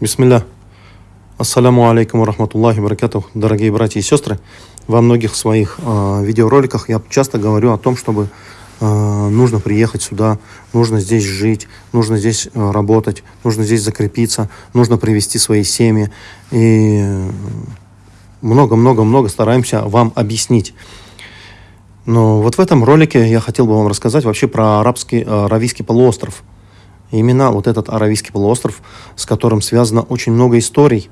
Бисмилля. Ассаляму алейкум рахматуллахи баракатух, дорогие братья и сестры. Во многих своих э, видеороликах я часто говорю о том, чтобы э, нужно приехать сюда, нужно здесь жить, нужно здесь э, работать, нужно здесь закрепиться, нужно привести свои семьи. И много-много-много стараемся вам объяснить. Но вот в этом ролике я хотел бы вам рассказать вообще про арабский, Аравийский полуостров – именно вот этот Аравийский полуостров, с которым связано очень много историй,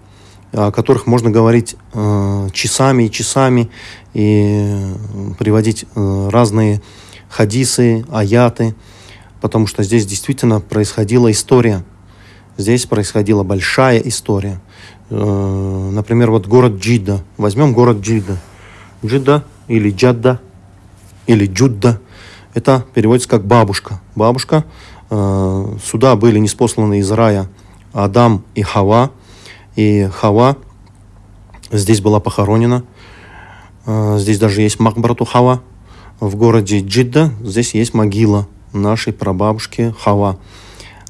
о которых можно говорить э, часами и часами и приводить э, разные хадисы, аяты, потому что здесь действительно происходила история. Здесь происходила большая история. Э, например, вот город Джидда. Возьмем город Джидда. Джидда или Джадда или Джудда. Это переводится как бабушка. Бабушка Э, сюда были неспосланы из рая Адам и Хава, и Хава здесь была похоронена. Э, здесь даже есть Макбрату Хава. В городе Джидда здесь есть могила нашей прабабушки Хава.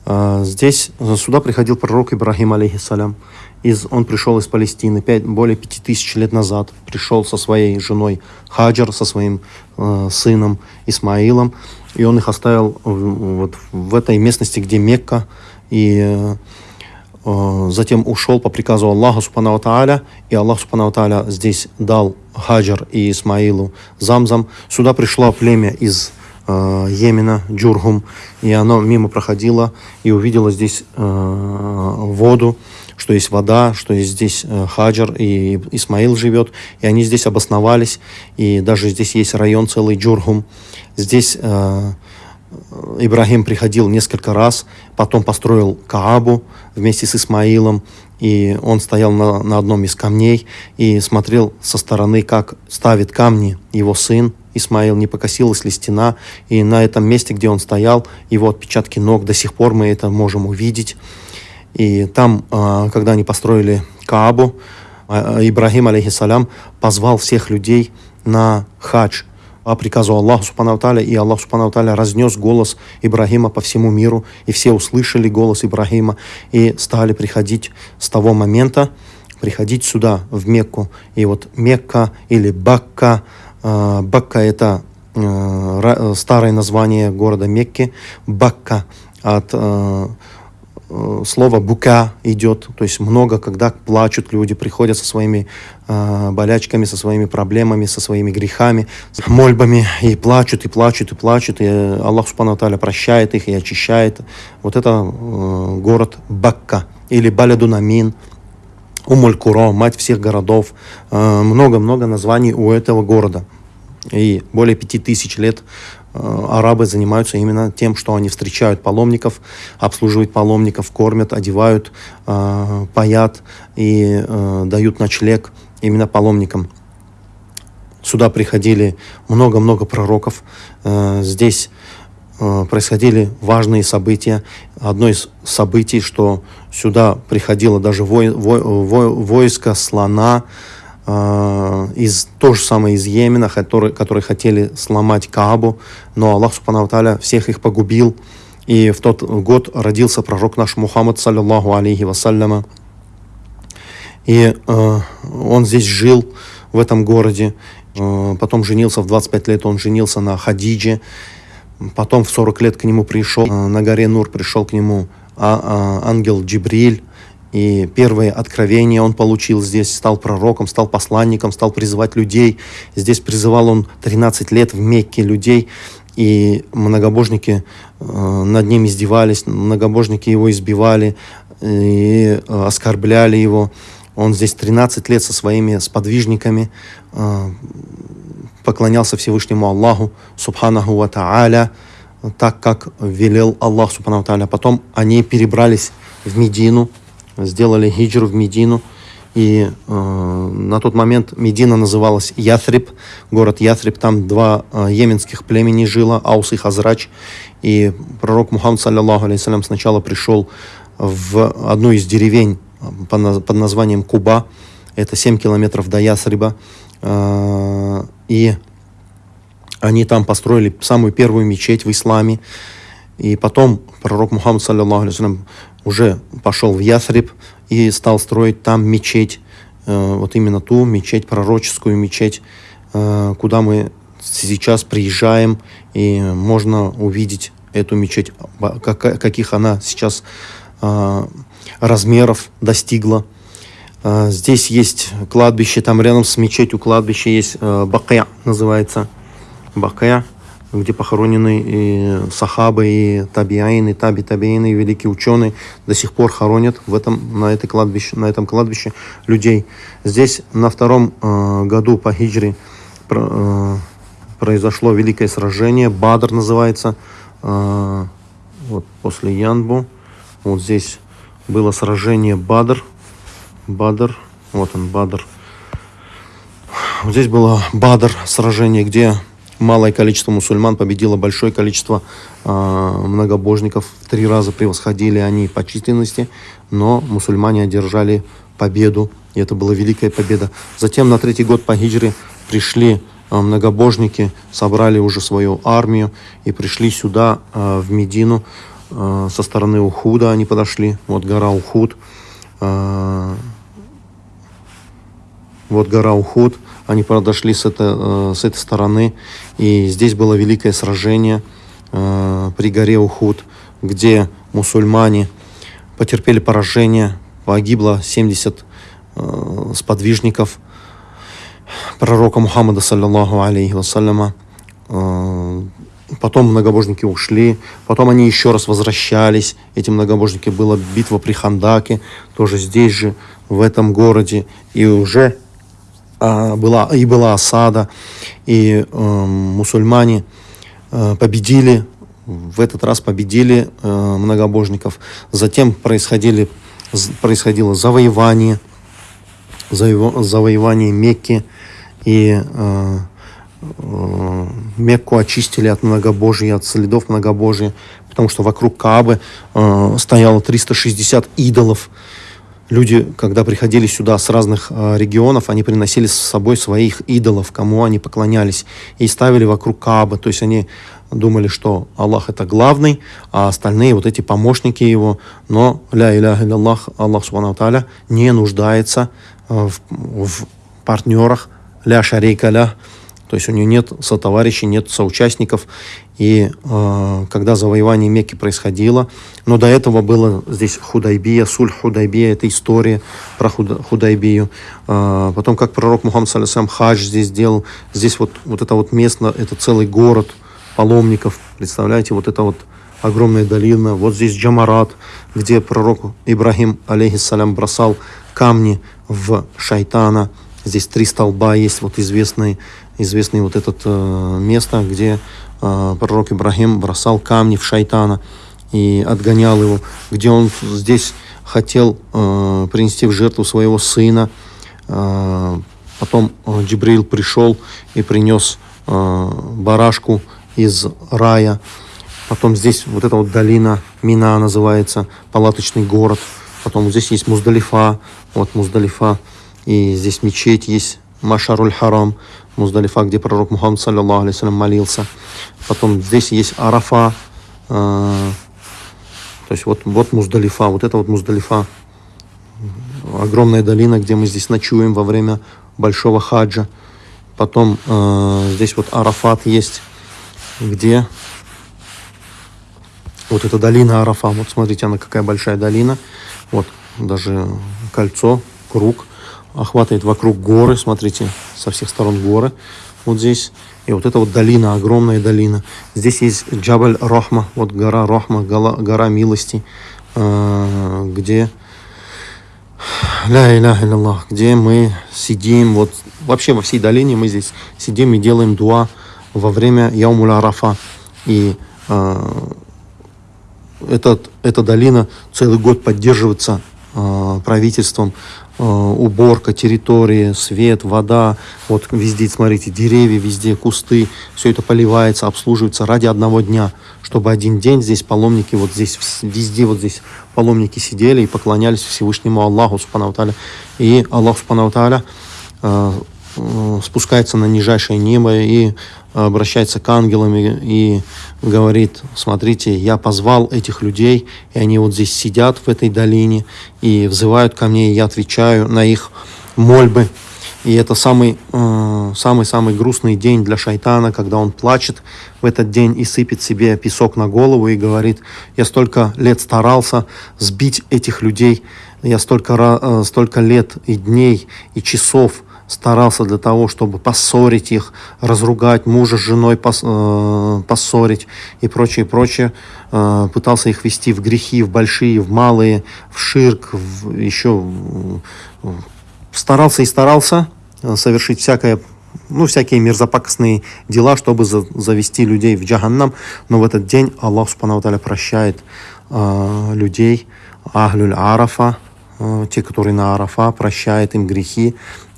Э, здесь сюда приходил пророк Ибрахим, алейхиссалям. Из, он пришел из Палестины 5, более пяти тысяч лет назад. Пришел со своей женой Хаджар, со своим э, сыном Исмаилом и он их оставил вот в этой местности, где Мекка, и э, затем ушел по приказу Аллаха Субхану Тааля, и Аллах Субхану Тааля здесь дал Хаджар и Исмаилу Замзам. Сюда пришло племя из э, Йемена, Джургум, и оно мимо проходило и увидело здесь э, воду, что есть вода, что есть здесь э, Хаджар и Исмаил живет, и они здесь обосновались, и даже здесь есть район целый Джургум. Здесь э, Ибрагим приходил несколько раз, потом построил Каабу вместе с Исмаилом, и он стоял на, на одном из камней и смотрел со стороны, как ставит камни его сын Исмаил, не покосилась ли стена, и на этом месте, где он стоял, его отпечатки ног, до сих пор мы это можем увидеть. И там, э, когда они построили Каабу, э, Ибрагим, алейхиссалям, позвал всех людей на хадж – по приказу Аллаха Субхану и Аллах Субхану разнес голос Ибрагима по всему миру, и все услышали голос Ибрагима, и стали приходить с того момента, приходить сюда, в Мекку. И вот Мекка или Бакка, э, Бакка это э, старое название города Мекки, Бакка от э, Э, слово бука идет, то есть много, когда плачут люди, приходят со своими э, болячками, со своими проблемами, со своими грехами, с мольбами, и плачут, и плачут, и плачут, и Аллах Субхану Таля прощает их и очищает. Вот это э, город Бакка или Балядунамин, Умуль-Куро, мать всех городов. Э, много-много э, названий у этого города. И более пяти тысяч лет Э, арабы занимаются именно тем, что они встречают паломников, обслуживают паломников, кормят, одевают, э, паят и э, дают ночлег именно паломникам. Сюда приходили много-много пророков. Здесь происходили важные события. Одно из событий, что сюда приходило даже вой, вой, вой, войско слона, э, из, то же самое из Йемена, которые, которые хотели сломать Каабу, но Аллах Субхану Таля всех их погубил. И в тот год родился пророк наш Мухаммад, саллиллаху алейхи вассаляма. И э, он здесь жил, в этом городе. Э, потом женился в 25 лет, он женился на Хадидже. Потом в 40 лет к нему пришел, э, на горе Нур пришел к нему а, а, ангел Джибриль, и первые откровения он получил здесь, стал пророком, стал посланником, стал призывать людей. Здесь призывал он 13 лет в Мекке людей, и многобожники э, над ним издевались, многобожники его избивали и э, оскорбляли его. Он здесь 13 лет со своими сподвижниками э, поклонялся Всевышнему Аллаху, Субханаху Ва так как велел Аллах Субханаху Та'аля. Потом они перебрались в Медину, сделали хиджру в Медину. И э, на тот момент Медина называлась Яthриб, город Яthриб. Там два э, йеменских племени жило, Аус и Хазрач. И пророк Мухаммад, саллиллаху алейхиссалям, сначала пришел в одну из деревень под, под названием Куба. Это 7 километров до Ясриба. Э, и они там построили самую первую мечеть в исламе. И потом пророк Мухаммад, саллиллаху уже пошел в Ясриб и стал строить там мечеть, э, вот именно ту мечеть, пророческую мечеть, э, куда мы сейчас приезжаем, и можно увидеть эту мечеть, как, каких она сейчас э, размеров достигла. Здесь есть кладбище, там рядом с мечетью кладбище есть Бакая, называется. Бакая где похоронены и сахабы, и табиаины, таби табиины, и великие ученые до сих пор хоронят в этом, на, этой кладбище, на этом кладбище людей. Здесь на втором э, году по хиджре э, произошло великое сражение, Бадр называется, э, вот после Янбу, вот здесь было сражение Бадр, Бадр, вот он, Бадр. Вот здесь было Бадр сражение, где малое количество мусульман победило большое количество э, многобожников. В три раза превосходили они по численности, но мусульмане одержали победу, и это была великая победа. Затем на третий год по хиджре пришли э, многобожники, собрали уже свою армию и пришли сюда, э, в Медину, э, со стороны Ухуда они подошли, вот гора Ухуд, э, вот гора Ухуд, они подошли с, это, э, с этой стороны, и здесь было великое сражение э, при горе Ухуд, где мусульмане потерпели поражение, погибло 70 э, сподвижников пророка Мухаммада, саллиллаху алейхи вассаляма. Потом многобожники ушли, потом они еще раз возвращались. Эти многобожники была битва при Хандаке, тоже здесь же, в этом городе. И уже была, и была осада, и э, мусульмане э, победили, в этот раз победили э, многобожников. Затем происходили, происходило завоевание, заво, завоевание Мекки, и э, э, Мекку очистили от многобожия, от следов многобожия, потому что вокруг Каабы э, стояло 360 идолов, люди, когда приходили сюда с разных э, регионов, они приносили с собой своих идолов, кому они поклонялись, и ставили вокруг Кааба. То есть они думали, что Аллах это главный, а остальные вот эти помощники его. Но ля иляха Аллах, Аллах субхану таля не нуждается э, в, в партнерах, ля шарейка ля, то есть у него нет сотоварищей, нет соучастников. И э, когда завоевание Мекки происходило, но до этого было здесь Худайбия, Суль Худайбия, это история про Худа, Худайбию. Э, потом, как пророк Мухаммад Салисам хадж здесь сделал, здесь вот, вот это вот место, это целый город паломников, представляете, вот это вот огромная долина, вот здесь Джамарат, где пророк Ибрахим, алейхиссалям, бросал камни в шайтана, здесь три столба есть, вот известные известное вот это э, место, где э, пророк Ибрагим бросал камни в шайтана и отгонял его, где он здесь хотел э, принести в жертву своего сына. Э, потом э, Джибрил пришел и принес э, барашку из рая. Потом здесь вот эта вот долина Мина называется, палаточный город. Потом здесь есть Муздалифа, вот Муздалифа. И здесь мечеть есть, Машаруль Харам. Муздалифа, где пророк Мухаммад, саллиллаху алейхи молился. Потом здесь есть Арафа, э, то есть вот, вот Муздалифа, вот это вот Муздалифа, огромная долина, где мы здесь ночуем во время большого хаджа. Потом э, здесь вот Арафат есть, где вот эта долина Арафа, вот смотрите, она какая большая долина, вот даже кольцо, круг – охватывает вокруг горы, смотрите, со всех сторон горы, вот здесь. И вот эта вот долина, огромная долина. Здесь есть Джабаль Рахма, вот гора Рахма, гора, гора милости, э, где ля иля Аллах, где мы сидим, вот вообще во всей долине мы здесь сидим и делаем дуа во время Яумуля Арафа. И э, этот, эта долина целый год поддерживается э, правительством уборка территории, свет, вода, вот везде, смотрите, деревья, везде кусты, все это поливается, обслуживается ради одного дня, чтобы один день здесь паломники, вот здесь, везде вот здесь паломники сидели и поклонялись Всевышнему Аллаху, Субхану. И Аллах, Субхану э, э, спускается на нижайшее небо и обращается к ангелам и, говорит, смотрите, я позвал этих людей, и они вот здесь сидят в этой долине и взывают ко мне, и я отвечаю на их мольбы. И это самый, э, грустный день для шайтана, когда он плачет в этот день и сыпет себе песок на голову и говорит, я столько лет старался сбить этих людей, я столько, э, столько лет и дней и часов старался для того, чтобы поссорить их, разругать, мужа с женой пос, э, поссорить и прочее, прочее. Э, пытался их вести в грехи, в большие, в малые, в ширк, в, еще старался и старался э, совершить всякое ну, всякие мерзопакостные дела, чтобы за, завести людей в джаханнам. Но в этот день Аллах Субхану прощает э, людей, Ахлюль Арафа, э, те, которые на Арафа, прощает им грехи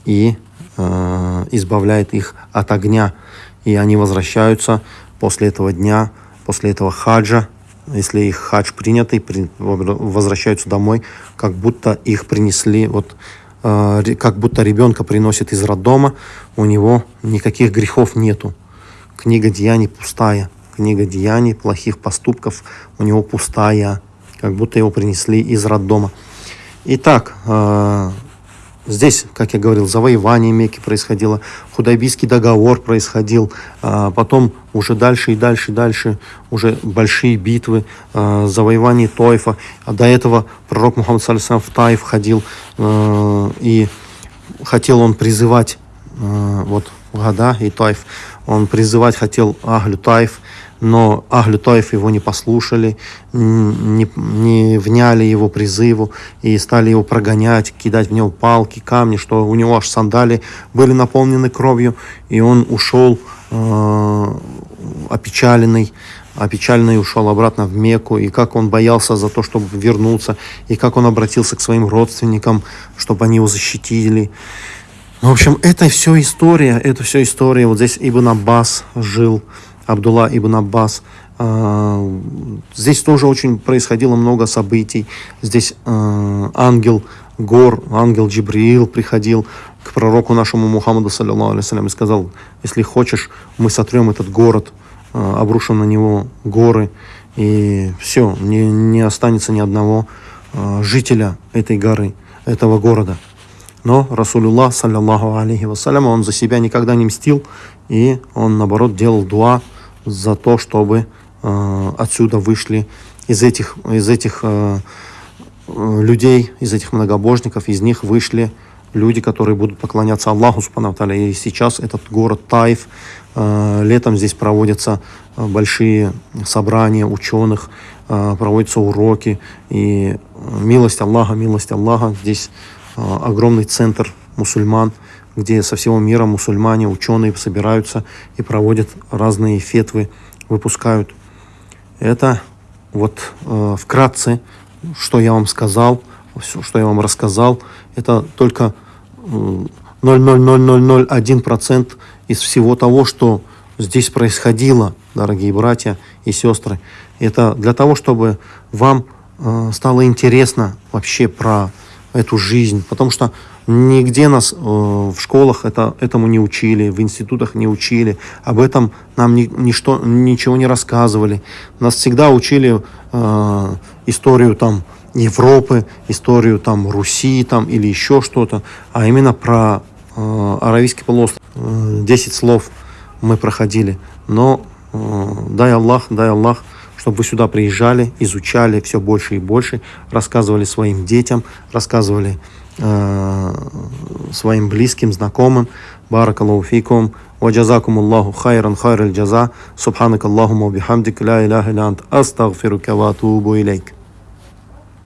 и э, избавляет их от огня. И они возвращаются после этого дня, после этого хаджа, если их хадж принятый, при, возвращаются домой, как будто их принесли, вот, э, как будто ребенка приносит из роддома, у него никаких грехов нету. Книга деяний пустая, книга деяний, плохих поступков у него пустая, как будто его принесли из роддома. Итак, э, Здесь, как я говорил, завоевание Мекки происходило, Худайбийский договор происходил, а потом уже дальше и дальше и дальше уже большие битвы, а, завоевание Тойфа. А до этого пророк Мухаммад Салисам в Таиф ходил а, и хотел он призывать вот Гада и Тайф, он призывать хотел Аглю Тайф, но Ахлю Таиф его не послушали, не, не вняли его призыву и стали его прогонять, кидать в него палки, камни, что у него аж сандали были наполнены кровью, и он ушел э, опечаленный, опечаленный ушел обратно в Мекку, и как он боялся за то, чтобы вернуться, и как он обратился к своим родственникам, чтобы они его защитили. В общем, это все история, это все история. Вот здесь Ибн Аббас жил, Абдулла ибн Аббас. А, здесь тоже очень происходило много событий. Здесь а, ангел Гор, ангел Джибриил приходил к пророку нашему Мухаммаду, саллиллаху алейhi и сказал, если хочешь, мы сотрем этот город, а, обрушим на него горы, и все, не, не останется ни одного жителя этой горы, этого города. Но Расулюллах, саллиллаху алейхи вассалям, он за себя никогда не мстил, и он, наоборот, делал дуа за то, чтобы э, отсюда вышли из этих, из этих э, людей, из этих многобожников, из них вышли люди, которые будут поклоняться Аллаху Субхану И сейчас этот город Таиф, э, летом здесь проводятся э, большие собрания ученых, э, проводятся уроки, и милость Аллаха, милость Аллаха, здесь э, огромный центр мусульман, где со всего мира мусульмане, ученые собираются и проводят разные фетвы, выпускают. Это вот э, вкратце, что я вам сказал, все, что я вам рассказал, это только э, 0,00001% из всего того, что здесь происходило, дорогие братья и сестры. Это для того, чтобы вам э, стало интересно вообще про эту жизнь, потому что Нигде нас э, в школах это, этому не учили, в институтах не учили, об этом нам ни, ничто, ничего не рассказывали. Нас всегда учили э, историю там Европы, историю там Руси там, или еще что-то, а именно про э, Аравийский полуостров. Э, десять слов мы проходили, но э, дай Аллах, дай Аллах, чтобы вы сюда приезжали, изучали все больше и больше, рассказывали своим детям, рассказывали Э, своим близким, знакомым. بارك الله فيكم وجزاكم الله خيرا خير الجزاء سبحانك اللهم وبحمدك لا إله إلا أنت أستغفرك وأتوب إليك